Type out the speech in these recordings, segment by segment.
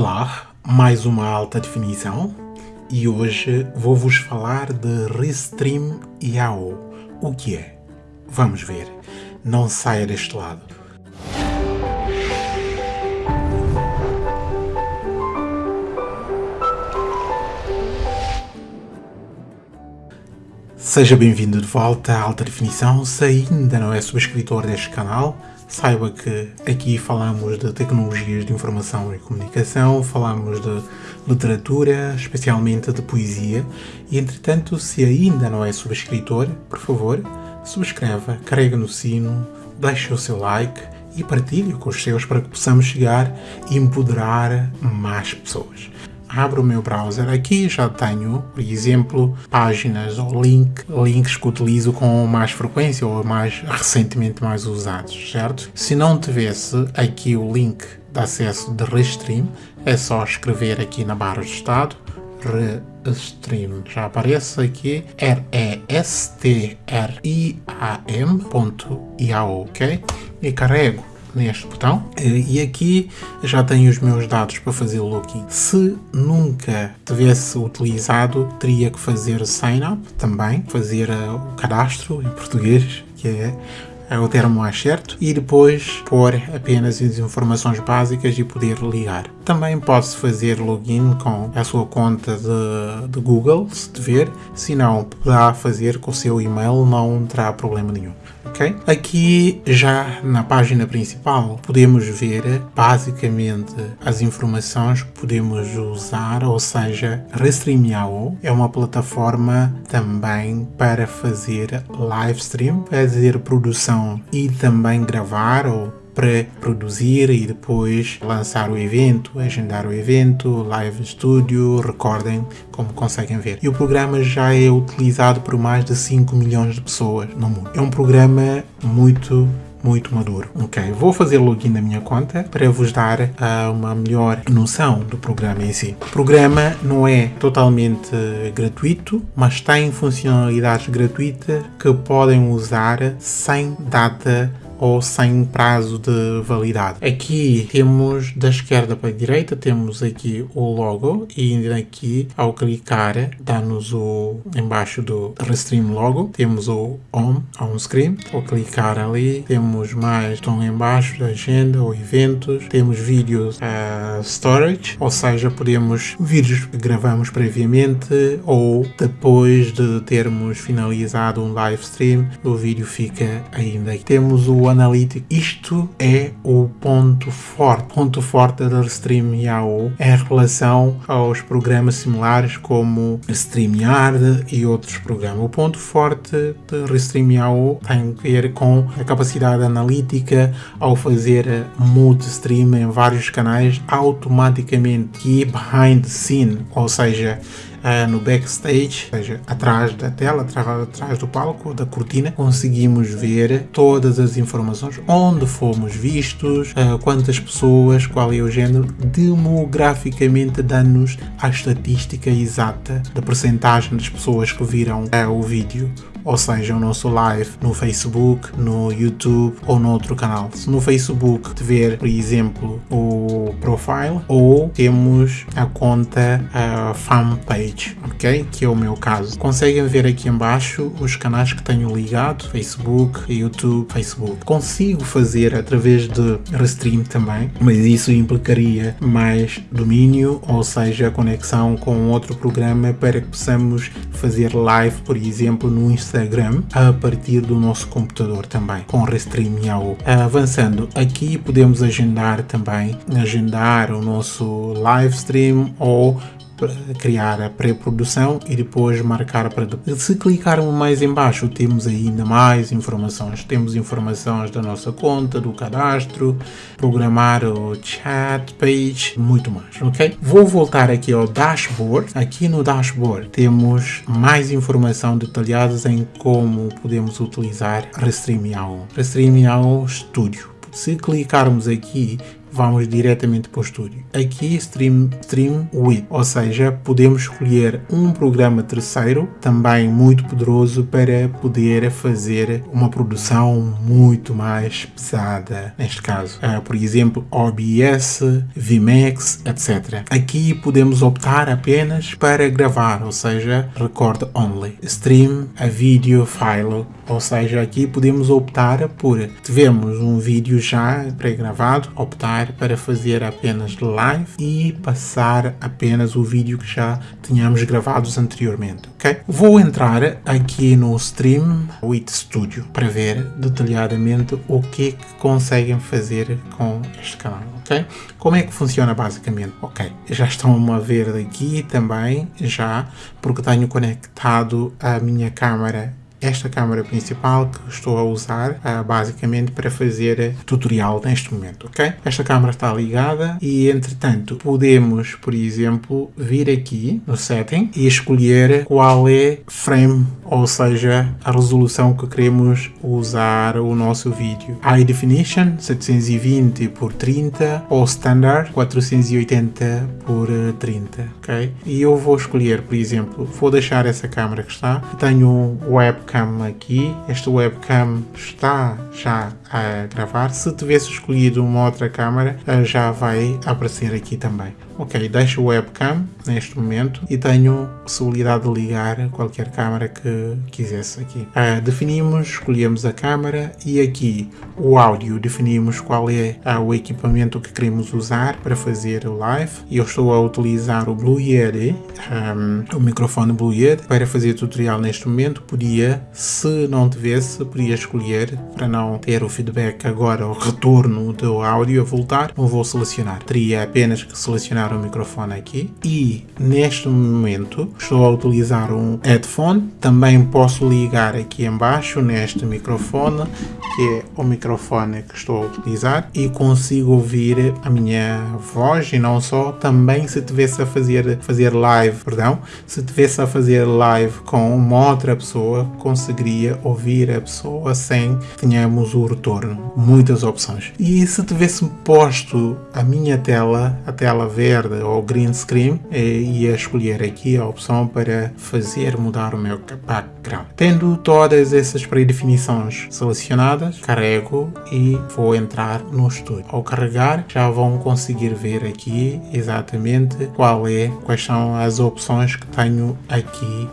Olá, mais uma alta definição e hoje vou vos falar de Restream IAO. O que é? Vamos ver. Não saia deste lado. Seja bem-vindo de volta à Alta Definição. Se ainda não é subscritor deste canal, saiba que aqui falamos de tecnologias de informação e comunicação, falamos de literatura, especialmente de poesia, e entretanto, se ainda não é subscritor, por favor, subscreva, carregue no sino, deixe o seu like e partilhe com os seus para que possamos chegar e empoderar mais pessoas abro o meu browser, aqui já tenho, por exemplo, páginas ou link, links que utilizo com mais frequência ou mais recentemente mais usados, certo? Se não tivesse aqui o link de acesso de Restream, é só escrever aqui na barra de estado Restream, já aparece aqui R-E-S-T-R-I-A-M.iao, ok? E carrego neste botão e aqui já tenho os meus dados para fazer o login. Se nunca tivesse utilizado, teria que fazer sign up também, fazer eh, o cadastro em português, que é é o termo mais certo, e depois pôr apenas as informações básicas e poder ligar. Também pode-se fazer login com a sua conta de, de Google, se tiver, se não, poderá fazer com o seu e-mail, não terá problema nenhum ok? Aqui já na página principal podemos ver basicamente as informações que podemos usar, ou seja, Restream.io é uma plataforma também para fazer live stream, fazer produção e também gravar ou pré-produzir e depois lançar o evento, agendar o evento, live studio, recordem, como conseguem ver. E o programa já é utilizado por mais de 5 milhões de pessoas no mundo. É um programa muito muito maduro. Ok, vou fazer login na minha conta para vos dar uh, uma melhor noção do programa em si. O programa não é totalmente gratuito, mas tem funcionalidades gratuitas que podem usar sem data ou sem prazo de validade. Aqui temos da esquerda para a direita, temos aqui o logo e aqui ao clicar dá-nos o embaixo do Restream logo, temos o Home, on screen, ao clicar ali temos mais estão embaixo da agenda ou eventos, temos vídeos uh, storage, ou seja, podemos vídeos que gravamos previamente ou depois de termos finalizado um live stream, o vídeo fica ainda. Temos o analítico. Isto é o ponto forte. ponto forte da StreamYard em relação aos programas similares como StreamYard e outros programas. O ponto forte de StreamYard tem a ver com a capacidade analítica ao fazer multi-stream em vários canais automaticamente que behind the scene, ou seja, uh, no backstage, ou seja, atrás da tela, atrás, atrás do palco, da cortina, conseguimos ver todas as informações, onde fomos vistos, uh, quantas pessoas, qual é o género, demograficamente dando-nos a estatística exata da percentagem das pessoas que viram uh, o vídeo ou seja, o nosso live no Facebook, no YouTube ou no outro canal. Se no Facebook tiver, por exemplo, o profile ou temos a conta a fanpage, ok? Que é o meu caso. Conseguem ver aqui embaixo os canais que tenho ligado, Facebook, YouTube, Facebook. Consigo fazer através de Restream também, mas isso implicaria mais domínio, ou seja, conexão com outro programa para que possamos fazer live, por exemplo, no Instagram Instagram a partir do nosso computador também, com Restream Yahoo. Avançando, aqui podemos agendar também, agendar o nosso live stream ou criar a pré-produção e depois marcar para depois. Se clicarmos mais embaixo temos ainda mais informações. Temos informações da nossa conta, do cadastro, programar o chat page, muito mais, ok? Vou voltar aqui ao dashboard. Aqui no dashboard temos mais informação detalhadas em como podemos utilizar Restream Restream Studio. Se clicarmos aqui vamos diretamente para o estúdio. Aqui Stream, stream with, ou seja, podemos escolher um programa terceiro, também muito poderoso para poder fazer uma produção muito mais pesada, neste caso. Uh, por exemplo, OBS, VMAX, etc. Aqui podemos optar apenas para gravar, ou seja, record only. Stream a video file, ou seja, aqui podemos optar por tivemos um vídeo já pré-gravado, optar para fazer apenas live e passar apenas o vídeo que já tínhamos gravados anteriormente, ok? Vou entrar aqui no Stream with Studio para ver detalhadamente o que, é que conseguem fazer com este canal, ok? Como é que funciona basicamente? Ok, já estão a ver aqui também, já, porque tenho conectado a minha câmera esta câmera principal que estou a usar uh, basicamente para fazer tutorial neste momento, ok? Esta câmera está ligada e entretanto podemos, por exemplo, vir aqui no setting e escolher qual é frame, ou seja, a resolução que queremos usar o nosso vídeo. High Definition 720 por 30 ou Standard 480 por 30, ok? E eu vou escolher, por exemplo, vou deixar essa câmera que está, tenho um web webcam aqui. Esta webcam está já a gravar. Se tivesse escolhido uma outra câmera, eh, já vai aparecer aqui também. Ok, deixo o webcam neste momento e tenho possibilidade de ligar qualquer câmera que quisesse aqui. Uh, definimos, escolhemos a câmera e aqui o áudio, definimos qual é uh, o equipamento que queremos usar para fazer o live. Eu estou a utilizar o Blue Yeti, um, o microfone Blue Yeti, para fazer tutorial neste momento. Podia, se não tivesse, podia escolher para não ter o feedback agora, o retorno do áudio a voltar, não vou selecionar. Teria apenas que selecionar o microfone aqui e neste momento estou a utilizar um headphone. Também posso ligar aqui embaixo neste microfone, que é o microfone que estou a utilizar e consigo ouvir a minha voz e não só, também se tivesse a fazer, fazer live, perdão, se tivesse a fazer live com uma outra pessoa, conseguiria ouvir a pessoa sem tenhamos o retorno muitas opções. E se tivesse posto a minha tela, a tela verde ou green screen, eh, ia escolher aqui a opção para fazer mudar o meu background. Tendo todas essas predefinições selecionadas, carrego e vou entrar no estúdio. Ao carregar, já vão conseguir ver aqui exatamente qual é, quais são as opções que tenho aqui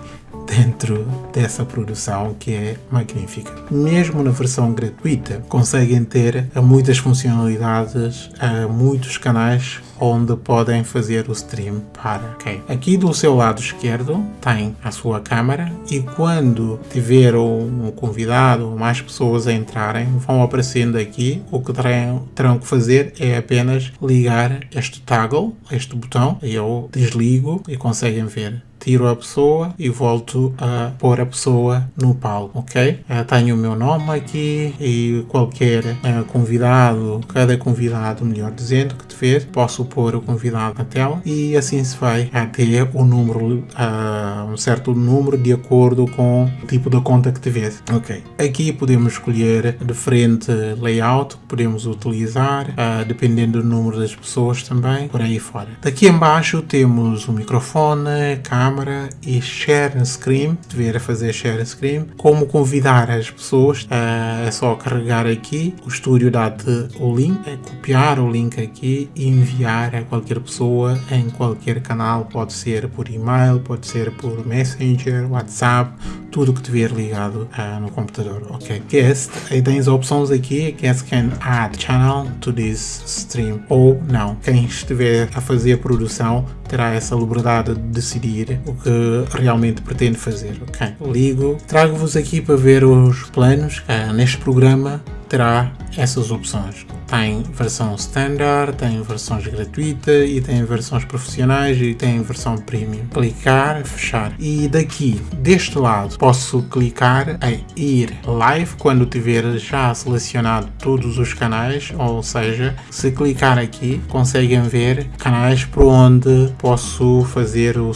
dentro dessa produção que é magnífica. Mesmo na versão gratuita, conseguem ter muitas funcionalidades, muitos canais onde podem fazer o stream para. Okay. Aqui do seu lado esquerdo tem a sua câmera e quando tiver um convidado ou mais pessoas a entrarem, vão aparecendo aqui. O que terão, terão que fazer é apenas ligar este toggle, este botão, e eu desligo e conseguem ver tiro a pessoa e volto a pôr a pessoa no palco, ok? Uh, tenho o meu nome aqui e qualquer uh, convidado, cada convidado, melhor dizendo, que tiver, posso pôr o convidado na tela e assim se vai ter o número, uh, um certo número de acordo com o tipo de conta que tiver, ok? Aqui podemos escolher diferente layout que podemos utilizar, dependendo do número das pessoas também, por aí fora. Daqui embaixo temos o microfone, câmera, câmara e share screen, ver a fazer share screen, como convidar as pessoas, é só carregar aqui, o estúdio dá-te o link, é copiar o link aqui e enviar a qualquer pessoa em qualquer canal, pode ser por e-mail, pode ser por Messenger, WhatsApp, tudo que tiver ligado uh, no computador, ok? Guest, aí tens opções aqui, guest can add channel to this stream ou não. Quem estiver a fazer a produção terá essa liberdade de decidir o que realmente pretende fazer, ok? Ligo, trago-vos aqui para ver os planos. Uh, neste programa terá essas opções. Tem versão standard, tem versões gratuitas e tem versões profissionais e tem versão premium. Clicar, fechar. E daqui, deste lado, posso clicar em ir live quando tiver já selecionado todos os canais, ou seja, se clicar aqui, conseguem ver canais por onde posso fazer o,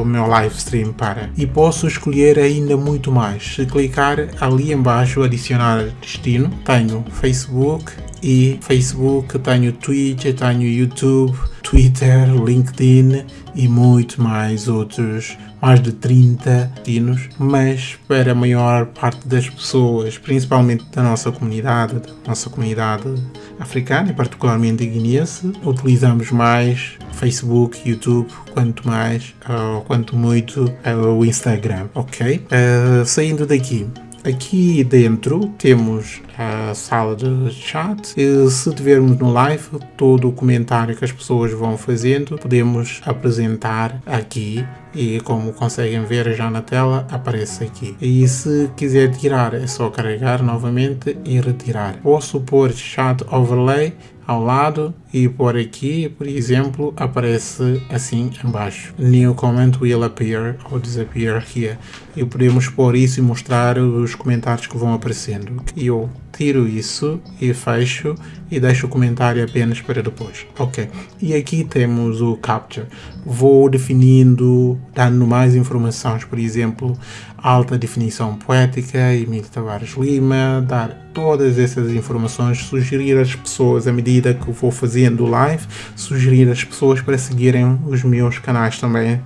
o meu live stream para. E posso escolher ainda muito mais. Se clicar ali embaixo, adicionar destino, tenho Facebook, e Facebook, tenho Twitch, tenho YouTube, Twitter, LinkedIn e muito mais outros, mais de 30 destinos, mas para a maior parte das pessoas, principalmente da nossa comunidade, da nossa comunidade africana e particularmente guineense, utilizamos mais Facebook, YouTube, quanto mais, uh, quanto muito uh, o Instagram, ok? Uh, saindo daqui, Aqui dentro temos a sala de chat. E se tivermos no live, todo o comentário que as pessoas vão fazendo, podemos apresentar aqui e como conseguem ver já na tela, aparece aqui. E se quiser tirar, é só carregar novamente e retirar. Posso pôr chat overlay ao lado e por aqui, por exemplo, aparece assim embaixo. New comment will appear or disappear here. E podemos pôr isso e mostrar os comentários que vão aparecendo. E eu tiro isso e fecho e deixo o comentário apenas para depois. Ok. E aqui temos o capture. Vou definindo, dando mais informações, por exemplo, alta definição poética, Emílio Tavares Lima, dar todas essas informações, sugerir às pessoas à medida que vou fazendo live, sugerir às pessoas para seguirem os meus canais também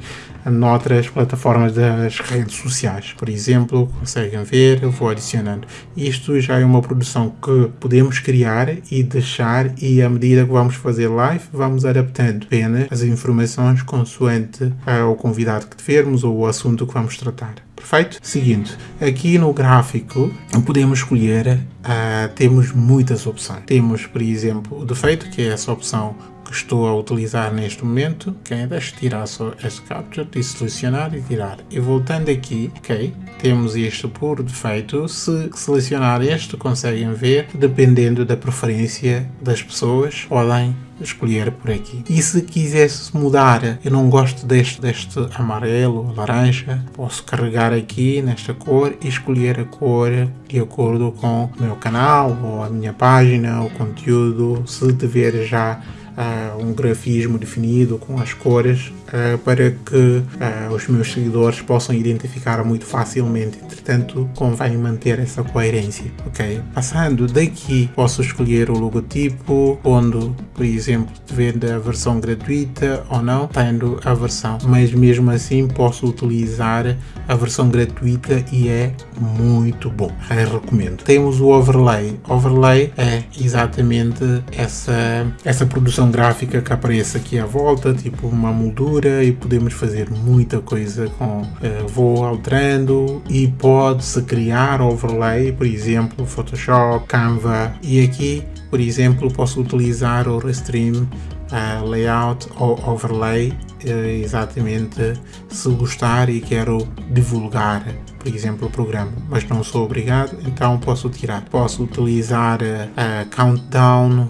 noutras plataformas das redes sociais. Por exemplo, conseguem ver, eu vou adicionando. Isto já é uma produção que podemos criar e deixar e à medida que vamos fazer live, vamos adaptando apenas as informações consoante o convidado que tivermos ou o assunto que vamos tratar. Perfeito? Seguinte, aqui no gráfico podemos escolher, uh, temos muitas opções. Temos, por exemplo, o defeito, que é essa opção que estou a utilizar neste momento, ok, deixa tirar só este capture e selecionar e tirar. E voltando aqui, ok, temos isto por defeito, se selecionar este conseguem ver, dependendo da preferência das pessoas, podem escolher por aqui. E se quisesse mudar, eu não gosto deste, deste amarelo, laranja, posso carregar aqui nesta cor e escolher a cor de acordo com o meu canal ou a minha página, o conteúdo, se tiver já uh, um grafismo definido com as cores uh, para que uh, os meus seguidores possam identificar muito facilmente. Entretanto, convém manter essa coerência, ok? Passando daqui, posso escolher o logotipo, onde, por exemplo, vende a versão gratuita ou não, tendo a versão, mas mesmo assim posso utilizar a versão gratuita e é muito bom, eu recomendo. Temos o overlay, overlay é exatamente essa, essa produção gráfica que aparece aqui à volta, tipo uma moldura e podemos fazer muita coisa com uh, vou alterando e pode-se criar overlay, por exemplo, Photoshop, Canva. E aqui, por exemplo, posso utilizar o Restream uh, Layout ou Overlay uh, exatamente se gostar e quero divulgar por exemplo, o programa, mas não sou obrigado, então posso tirar. Posso utilizar uh, Countdown,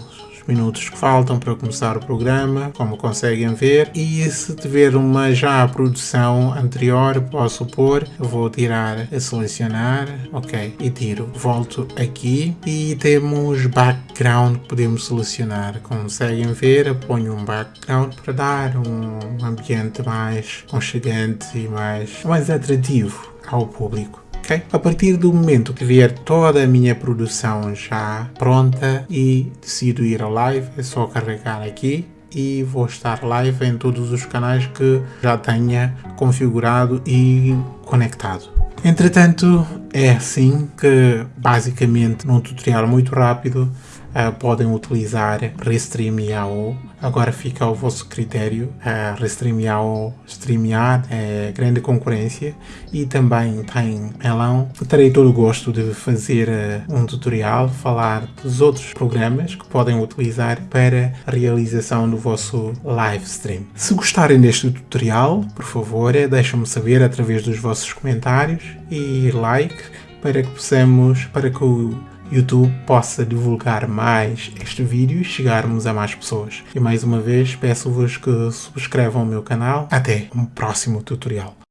minutos que faltam para começar o programa, como conseguem ver, e se tiver uma já produção anterior, posso pôr, vou tirar selecionar, ok, e tiro, volto aqui. E temos background que podemos selecionar, conseguem ver, ponho um background para dar um ambiente mais conchegante e mais, mais atrativo ao público. A partir do momento que vier toda a minha produção já pronta e decido ir ao live, é só carregar aqui e vou estar live em todos os canais que já tenha configurado e conectado. Entretanto, é assim que basicamente num tutorial muito rápido uh, podem utilizar Restream IAO. Agora fica ao vosso critério. Uh, Restream IAO streamear é grande concorrência e também tem Melão. Terei todo o gosto de fazer uh, um tutorial, falar dos outros programas que podem utilizar para a realização do vosso live stream. Se gostarem deste tutorial, por favor, deixem-me saber através dos vossos comentários e like para que possamos, para que o YouTube possa divulgar mais este vídeo e chegarmos a mais pessoas. E mais uma vez peço-vos que subscrevam o meu canal. Até um próximo tutorial.